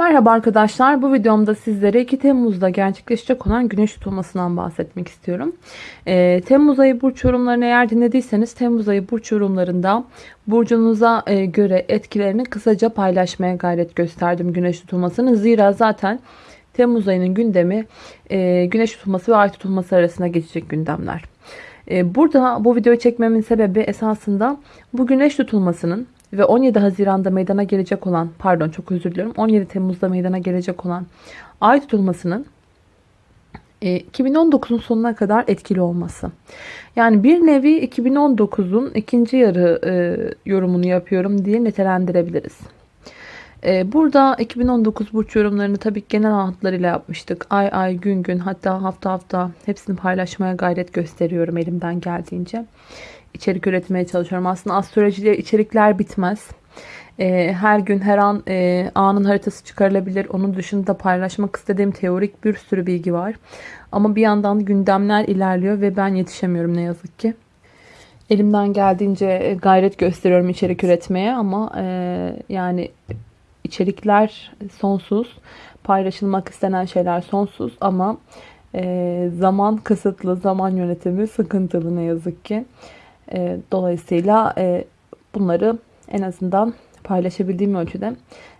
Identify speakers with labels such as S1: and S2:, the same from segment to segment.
S1: Merhaba arkadaşlar. Bu videomda sizlere 2 Temmuz'da gerçekleşecek olan güneş tutulmasından bahsetmek istiyorum. Ee, Temmuz ayı burç yorumlarını eğer dinlediyseniz Temmuz ayı burç yorumlarında burcunuza e, göre etkilerini kısaca paylaşmaya gayret gösterdim güneş tutulmasının. Zira zaten Temmuz ayının gündemi e, güneş tutulması ve ay tutulması arasında geçecek gündemler. E, burada bu videoyu çekmemin sebebi esasında bu güneş tutulmasının ve 17 Haziran'da meydana gelecek olan pardon çok özür diliyorum 17 Temmuz'da meydana gelecek olan ay tutulmasının 2019'un e, sonuna kadar etkili olması. Yani bir nevi 2019'un ikinci yarı e, yorumunu yapıyorum diye nitelendirebiliriz. E, burada 2019 burç yorumlarını tabii genel hatlarıyla yapmıştık. Ay ay gün gün hatta hafta hafta hepsini paylaşmaya gayret gösteriyorum elimden geldiğince içerik üretmeye çalışıyorum. Aslında astrolojide içerikler bitmez. Ee, her gün her an e, anın haritası çıkarılabilir. Onun dışında paylaşmak istediğim teorik bir sürü bilgi var. Ama bir yandan gündemler ilerliyor ve ben yetişemiyorum ne yazık ki. Elimden geldiğince e, gayret gösteriyorum içerik üretmeye ama e, yani içerikler sonsuz. Paylaşılmak istenen şeyler sonsuz ama zaman kısıtlı, zaman yönetimi sıkıntılı ne yazık ki. E, dolayısıyla e, bunları en azından paylaşabildiğim ölçüde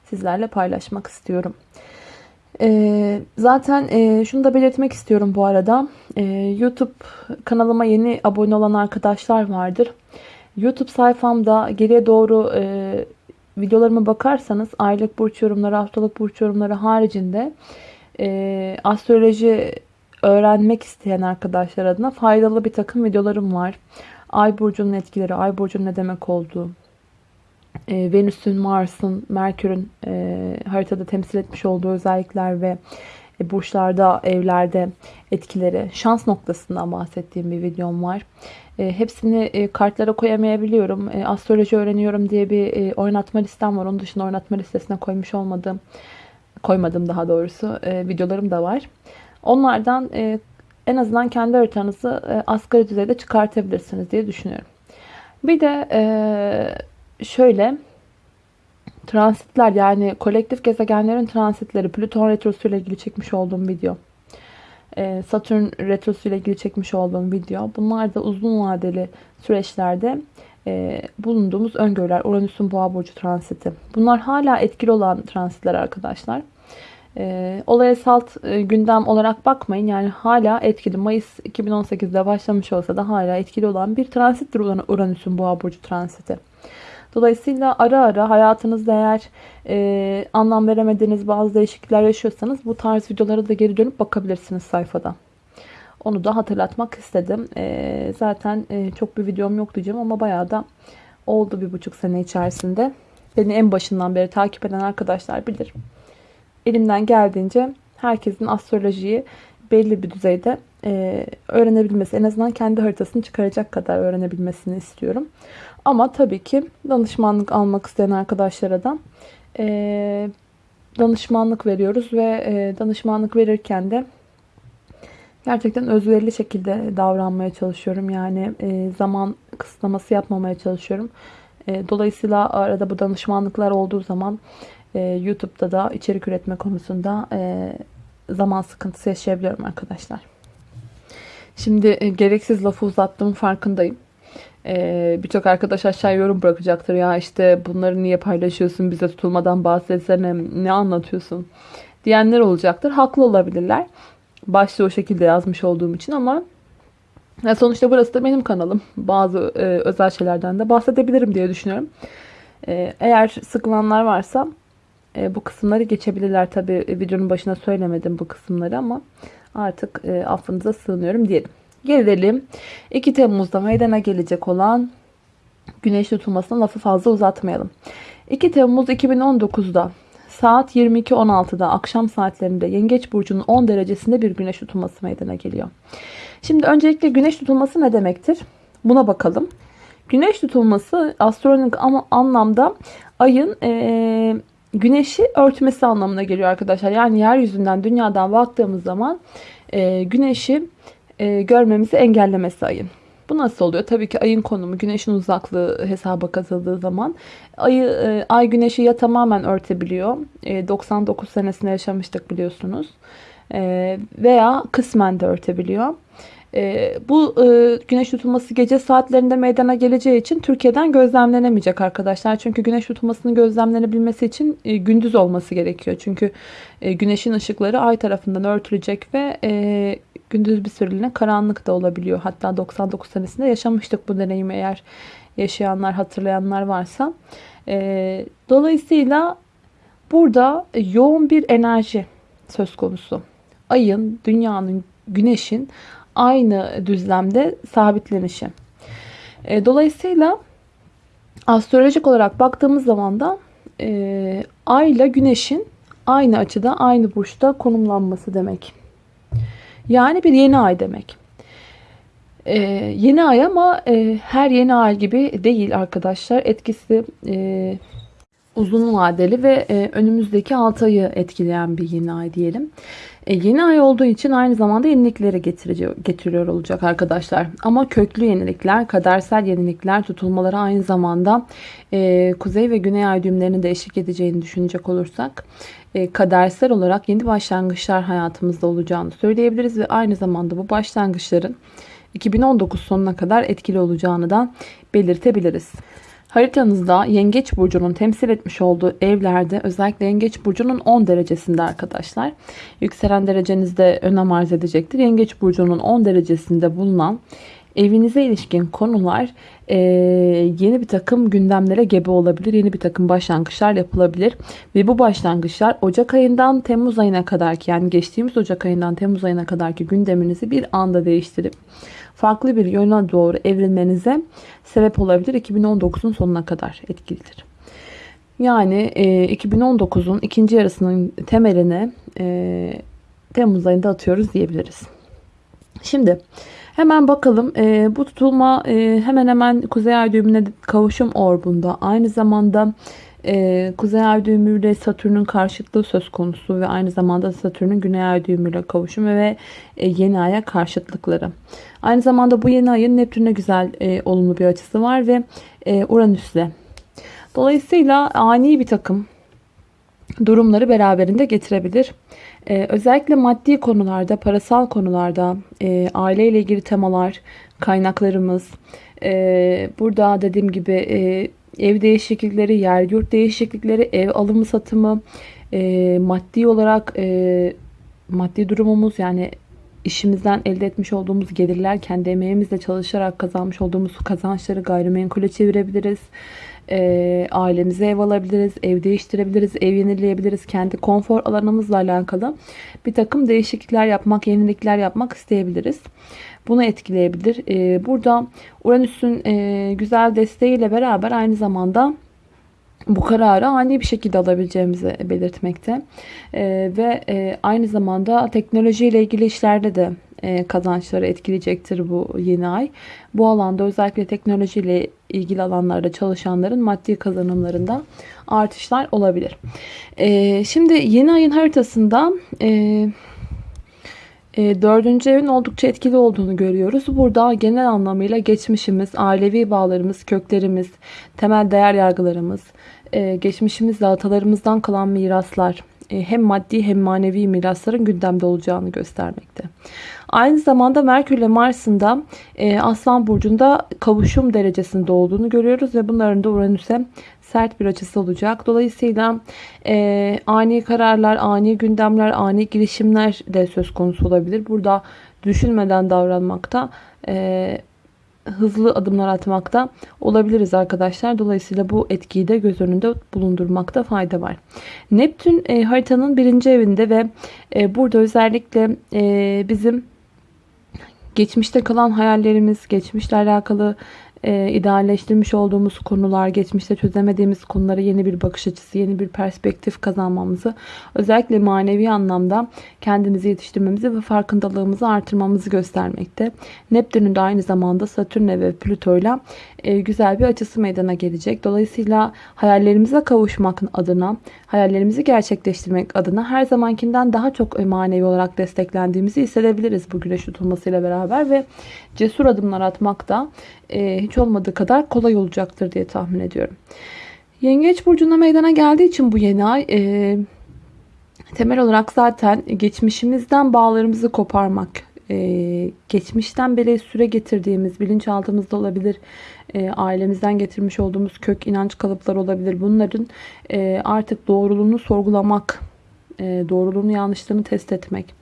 S1: sizlerle paylaşmak istiyorum. E, zaten şunu da belirtmek istiyorum bu arada. YouTube kanalıma yeni abone olan arkadaşlar vardır. YouTube sayfamda geriye doğru videolarıma bakarsanız aylık burç yorumları, haftalık burç yorumları haricinde astroloji öğrenmek isteyen arkadaşlar adına faydalı bir takım videolarım var. Ay burcunun etkileri, ay burcunun ne demek olduğu, e, Venüs'ün, Mars'ın, Merkür'ün e, haritada temsil etmiş olduğu özellikler ve e, burçlarda, evlerde etkileri, şans noktasından bahsettiğim bir videom var. E, hepsini e, kartlara koyamayabiliyorum. E, astroloji öğreniyorum diye bir oynatma listem var. Onun dışında oynatma listesine koymuş olmadığım, koymadım daha doğrusu videolarım da var. Onlardan en azından kendi haritanızı asgari düzeyde çıkartabilirsiniz diye düşünüyorum. Bir de şöyle transitler yani kolektif gezegenlerin transitleri Plüton retrosu ile ilgili çekmiş olduğum video. E, Satürn retrosu ile ilgili çekmiş olduğum video. Bunlar da uzun vadeli süreçlerde bulunduğumuz öngörüler. Uranüs'ün boğa burcu transiti. Bunlar hala etkili olan transitler arkadaşlar. E, olaya salt e, gündem olarak bakmayın. Yani hala etkili. Mayıs 2018'de başlamış olsa da hala etkili olan bir transittir Uranüs'ün boğa burcu transiti. Dolayısıyla ara ara hayatınızda eğer e, anlam veremediğiniz bazı değişiklikler yaşıyorsanız bu tarz videolara da geri dönüp bakabilirsiniz sayfada. Onu da hatırlatmak istedim. E, zaten e, çok bir videom yok diyeceğim ama bayağı da oldu bir buçuk sene içerisinde. Beni en başından beri takip eden arkadaşlar bilir elimden geldiğince herkesin astrolojiyi belli bir düzeyde e, öğrenebilmesi, en azından kendi haritasını çıkaracak kadar öğrenebilmesini istiyorum. Ama tabii ki danışmanlık almak isteyen arkadaşlara da e, danışmanlık veriyoruz ve e, danışmanlık verirken de gerçekten özverili şekilde davranmaya çalışıyorum. Yani e, zaman kısıtlaması yapmamaya çalışıyorum. E, dolayısıyla arada bu danışmanlıklar olduğu zaman e, YouTube'da da içerik üretme konusunda e, zaman sıkıntısı yaşayabiliyorum arkadaşlar. Şimdi e, gereksiz lafı uzattığımın farkındayım. E, Birçok arkadaş aşağı yorum bırakacaktır. Ya işte bunları niye paylaşıyorsun bize tutulmadan bahsetsene ne anlatıyorsun diyenler olacaktır. Haklı olabilirler. Başta o şekilde yazmış olduğum için ama ya sonuçta burası da benim kanalım. Bazı e, özel şeylerden de bahsedebilirim diye düşünüyorum. E, eğer sıkılanlar varsa e, bu kısımları geçebilirler. Tabi e, videonun başına söylemedim bu kısımları ama artık e, affınıza sığınıyorum diyelim. Gelelim 2 Temmuz'da meydana gelecek olan güneş tutulmasına lafı fazla uzatmayalım. 2 Temmuz 2019'da saat 22.16'da akşam saatlerinde Yengeç Burcu'nun 10 derecesinde bir güneş tutulması meydana geliyor. Şimdi öncelikle güneş tutulması ne demektir? Buna bakalım. Güneş tutulması astronomik anlamda ayın e, güneşi örtmesi anlamına geliyor arkadaşlar. Yani yeryüzünden dünyadan baktığımız zaman e, güneşi e, görmemizi engellemesi ayın. Bu nasıl oluyor? Tabii ki ayın konumu, güneşin uzaklığı hesaba katıldığı zaman ayı e, ay güneşi ya tamamen örtebiliyor. E, 99 senesinde yaşamıştık biliyorsunuz. E, veya kısmen de örtebiliyor. E, bu e, güneş tutulması gece saatlerinde meydana geleceği için Türkiye'den gözlemlenemeyecek arkadaşlar. Çünkü güneş tutulmasının gözlemlenebilmesi için e, gündüz olması gerekiyor. Çünkü e, güneşin ışıkları ay tarafından örtülecek ve gündüz bir süreliğine karanlık da olabiliyor. Hatta 99 senesinde yaşamıştık bu deneyimi eğer yaşayanlar, hatırlayanlar varsa. Dolayısıyla burada yoğun bir enerji söz konusu. Ayın, dünyanın, güneşin aynı düzlemde sabitlenişi. E, dolayısıyla astrolojik olarak baktığımız zaman da e, ay ile güneşin aynı açıda, aynı burçta konumlanması demek. Yani bir yeni ay demek. Ee, yeni ay ama e, her yeni ay gibi değil arkadaşlar. Etkisi e, uzun vadeli ve e, önümüzdeki 6 ayı etkileyen bir yeni ay diyelim. E, yeni ay olduğu için aynı zamanda yenilikleri getiriyor, olacak arkadaşlar. Ama köklü yenilikler, kadersel yenilikler, tutulmaları aynı zamanda e, kuzey ve güney ay düğümlerini de eşlik edeceğini düşünecek olursak kadersel olarak yeni başlangıçlar hayatımızda olacağını söyleyebiliriz ve aynı zamanda bu başlangıçların 2019 sonuna kadar etkili olacağını da belirtebiliriz. Haritanızda Yengeç Burcu'nun temsil etmiş olduğu evlerde özellikle Yengeç Burcu'nun 10 derecesinde arkadaşlar. Yükselen derecenizde önem arz edecektir. Yengeç Burcu'nun 10 derecesinde bulunan evinize ilişkin konular e, yeni bir takım gündemlere gebe olabilir. Yeni bir takım başlangıçlar yapılabilir. Ve bu başlangıçlar Ocak ayından Temmuz ayına kadar ki yani geçtiğimiz Ocak ayından Temmuz ayına kadar ki gündeminizi bir anda değiştirip farklı bir yöne doğru evrilmenize sebep olabilir. 2019'un sonuna kadar etkilidir. Yani e, 2019'un ikinci yarısının temeline e, Temmuz ayında atıyoruz diyebiliriz. Şimdi hemen bakalım e, bu tutulma e, hemen hemen Kuzey Ay düğümüne kavuşum orbunda aynı zamanda e, Kuzey Ay düğümüyle Satürn'ün karşıtlığı söz konusu ve aynı zamanda Satürn'ün Güney Ay düğümüyle kavuşumu ve e, yeni aya karşıtlıkları. Aynı zamanda bu yeni ayın Neptün'e güzel e, olumlu bir açısı var ve e, Uranüs'le. Dolayısıyla ani bir takım durumları beraberinde getirebilir. Ee, özellikle maddi konularda, parasal konularda, e, aileyle ilgili temalar, kaynaklarımız, e, burada dediğim gibi e, ev değişiklikleri, yer yurt değişiklikleri, ev alımı satımı, e, maddi olarak e, maddi durumumuz yani işimizden elde etmiş olduğumuz gelirler, kendi emeğimizle çalışarak kazanmış olduğumuz kazançları gayrimenkule çevirebiliriz. E, ailemize ev alabiliriz, ev değiştirebiliriz, ev yenileyebiliriz. Kendi konfor alanımızla alakalı bir takım değişiklikler yapmak, yenilikler yapmak isteyebiliriz. Bunu etkileyebilir. E, burada Uranüs'ün e, güzel desteğiyle beraber aynı zamanda bu kararı ani bir şekilde alabileceğimizi belirtmekte. E, ve e, aynı zamanda teknolojiyle ilgili işlerde de kazançları etkileyecektir bu yeni ay. Bu alanda özellikle teknolojiyle ilgili alanlarda çalışanların maddi kazanımlarında artışlar olabilir. E, şimdi yeni ayın haritasında e, e, dördüncü evin oldukça etkili olduğunu görüyoruz. Burada genel anlamıyla geçmişimiz, ailevi bağlarımız, köklerimiz, temel değer yargılarımız, e, geçmişimizle atalarımızdan kalan miraslar, e, hem maddi hem manevi mirasların gündemde olacağını göstermekte. Aynı zamanda Merkür ile Mars'ın da e, Aslan Burcu'nda kavuşum derecesinde olduğunu görüyoruz ve bunların da Uranüs'e sert bir açısı olacak. Dolayısıyla e, ani kararlar, ani gündemler, ani girişimler de söz konusu olabilir. Burada düşünmeden davranmakta e, hızlı adımlar atmakta olabiliriz arkadaşlar. Dolayısıyla bu etkiyi de göz önünde bulundurmakta fayda var. Neptün e, haritanın birinci evinde ve e, burada özellikle e, bizim geçmişte kalan hayallerimiz, geçmişle alakalı e, idealleştirmiş olduğumuz konular, geçmişte çözemediğimiz konulara yeni bir bakış açısı, yeni bir perspektif kazanmamızı, özellikle manevi anlamda kendimizi yetiştirmemizi ve farkındalığımızı artırmamızı göstermekte. Neptün'ün de aynı zamanda Satürn'le ve Plüto'yla güzel bir açısı meydana gelecek. Dolayısıyla hayallerimize kavuşmak adına, hayallerimizi gerçekleştirmek adına her zamankinden daha çok manevi olarak desteklendiğimizi hissedebiliriz bu güneş tutulmasıyla beraber ve cesur adımlar atmak da e, hiç olmadığı kadar kolay olacaktır diye tahmin ediyorum. Yengeç burcuna meydana geldiği için bu yeni ay e, temel olarak zaten geçmişimizden bağlarımızı koparmak, e, geçmişten beri süre getirdiğimiz bilinçaltımızda olabilir, e, ailemizden getirmiş olduğumuz kök inanç kalıpları olabilir. Bunların e, artık doğruluğunu sorgulamak, e, doğruluğunu yanlışlığını test etmek.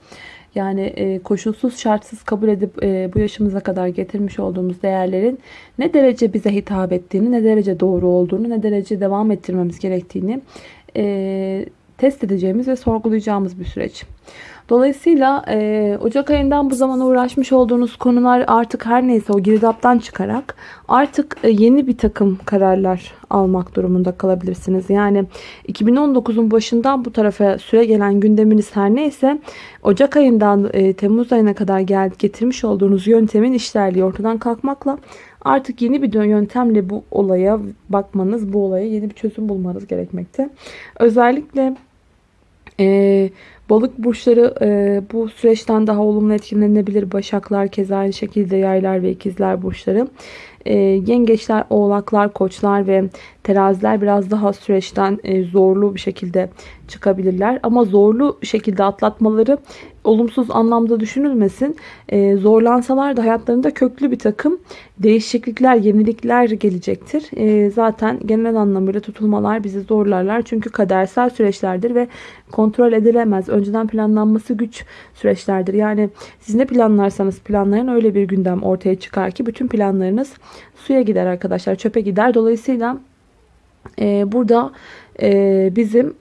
S1: Yani e, koşulsuz şartsız kabul edip e, bu yaşımıza kadar getirmiş olduğumuz değerlerin ne derece bize hitap ettiğini, ne derece doğru olduğunu, ne derece devam ettirmemiz gerektiğini e, test edeceğimiz ve sorgulayacağımız bir süreç. Dolayısıyla e, Ocak ayından bu zamana uğraşmış olduğunuz konular artık her neyse o girdaptan çıkarak artık e, yeni bir takım kararlar almak durumunda kalabilirsiniz. Yani 2019'un başından bu tarafa süre gelen gündeminiz her neyse Ocak ayından e, Temmuz ayına kadar gel getirmiş olduğunuz yöntemin işlerliği ortadan kalkmakla artık yeni bir yöntemle bu olaya bakmanız, bu olaya yeni bir çözüm bulmanız gerekmekte. Özellikle e, balık burçları e, bu süreçten daha olumlu etkilenebilir. Başaklar keza aynı şekilde yaylar ve ikizler burçları. E, yengeçler, oğlaklar, koçlar ve teraziler biraz daha süreçten e, zorlu bir şekilde çıkabilirler. Ama zorlu şekilde atlatmaları olumsuz anlamda düşünülmesin. E, zorlansalar da hayatlarında köklü bir takım değişiklikler, yenilikler gelecektir. E, zaten genel anlamıyla tutulmalar bizi zorlarlar. Çünkü kadersel süreçlerdir ve kontrol edilemez. Önceden planlanması güç süreçlerdir. Yani siz ne planlarsanız planlayın öyle bir gündem ortaya çıkar ki bütün planlarınız suya gider arkadaşlar. Çöpe gider. Dolayısıyla e, burada e, bizim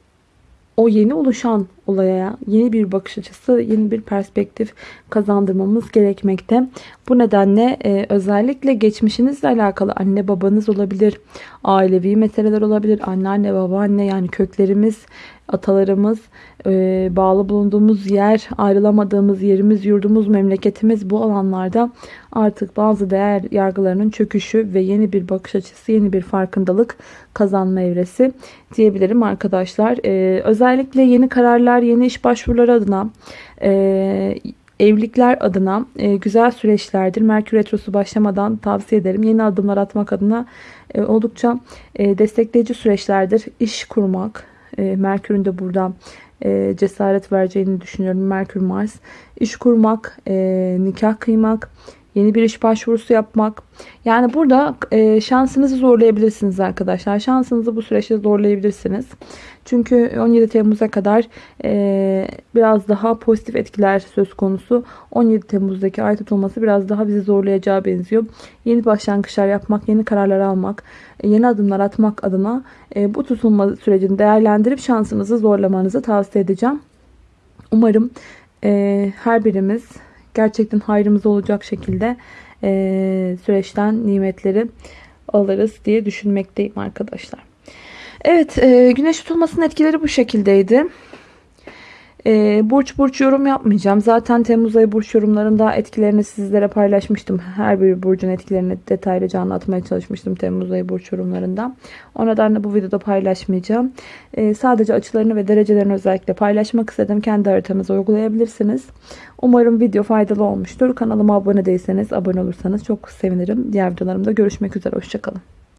S1: o yeni oluşan olaya yeni bir bakış açısı, yeni bir perspektif kazandırmamız gerekmekte. Bu nedenle e, özellikle geçmişinizle alakalı anne babanız olabilir, ailevi meseleler olabilir, anneanne babaanne yani köklerimiz, atalarımız, e, bağlı bulunduğumuz yer, ayrılamadığımız yerimiz, yurdumuz, memleketimiz bu alanlarda artık bazı değer yargılarının çöküşü ve yeni bir bakış açısı, yeni bir farkındalık kazanma evresi diyebilirim arkadaşlar. E, özellikle yeni kararlar, yeni iş başvuruları adına e, evlilikler adına e, güzel süreçlerdir. Merkür Retrosu başlamadan tavsiye ederim. Yeni adımlar atmak adına e, oldukça e, destekleyici süreçlerdir. İş kurmak, e, Merkür'ün de burada e, cesaret vereceğini düşünüyorum. Merkür Mars. İş kurmak, e, nikah kıymak, yeni bir iş başvurusu yapmak. Yani burada e, şansınızı zorlayabilirsiniz arkadaşlar. Şansınızı bu süreçte zorlayabilirsiniz. Çünkü 17 Temmuz'a kadar e, biraz daha pozitif etkiler söz konusu. 17 Temmuz'daki ay tutulması biraz daha bizi zorlayacağı benziyor. Yeni başlangıçlar yapmak, yeni kararlar almak, e, yeni adımlar atmak adına e, bu tutulma sürecini değerlendirip şansınızı zorlamanızı tavsiye edeceğim. Umarım e, her birimiz gerçekten hayrımız olacak şekilde e, süreçten nimetleri alırız diye düşünmekteyim arkadaşlar. Evet e, güneş tutulmasının etkileri bu şekildeydi. E, burç burç yorum yapmayacağım. Zaten Temmuz ayı burç yorumlarında etkilerini sizlere paylaşmıştım. Her bir burcun etkilerini detaylıca anlatmaya çalışmıştım Temmuz ayı burç yorumlarında. O nedenle bu videoda paylaşmayacağım. E, sadece açılarını ve derecelerini özellikle paylaşmak istedim. Kendi haritanızı uygulayabilirsiniz. Umarım video faydalı olmuştur. Kanalıma abone değilseniz abone olursanız çok sevinirim. Diğer videolarımda görüşmek üzere. Hoşçakalın.